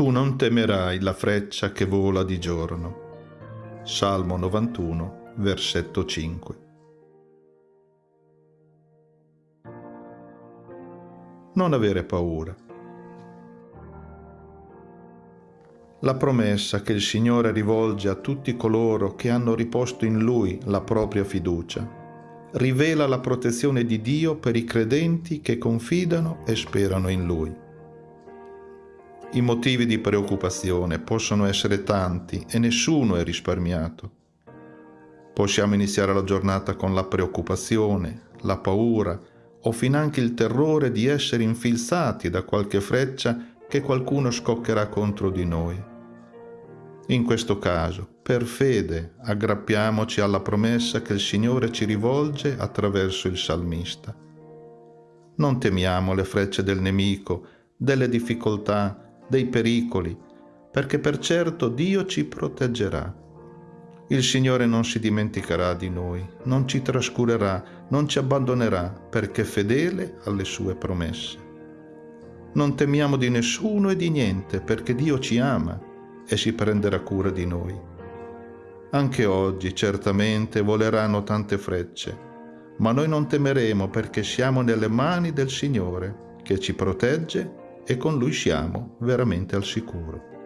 Tu non temerai la freccia che vola di giorno. Salmo 91, versetto 5. Non avere paura. La promessa che il Signore rivolge a tutti coloro che hanno riposto in Lui la propria fiducia rivela la protezione di Dio per i credenti che confidano e sperano in Lui. I motivi di preoccupazione possono essere tanti e nessuno è risparmiato. Possiamo iniziare la giornata con la preoccupazione, la paura o finanche il terrore di essere infilzati da qualche freccia che qualcuno scoccherà contro di noi. In questo caso, per fede, aggrappiamoci alla promessa che il Signore ci rivolge attraverso il salmista. Non temiamo le frecce del nemico, delle difficoltà, dei pericoli, perché per certo Dio ci proteggerà. Il Signore non si dimenticherà di noi, non ci trascurerà, non ci abbandonerà, perché è fedele alle sue promesse. Non temiamo di nessuno e di niente, perché Dio ci ama e si prenderà cura di noi. Anche oggi certamente voleranno tante frecce, ma noi non temeremo perché siamo nelle mani del Signore, che ci protegge e con lui siamo veramente al sicuro.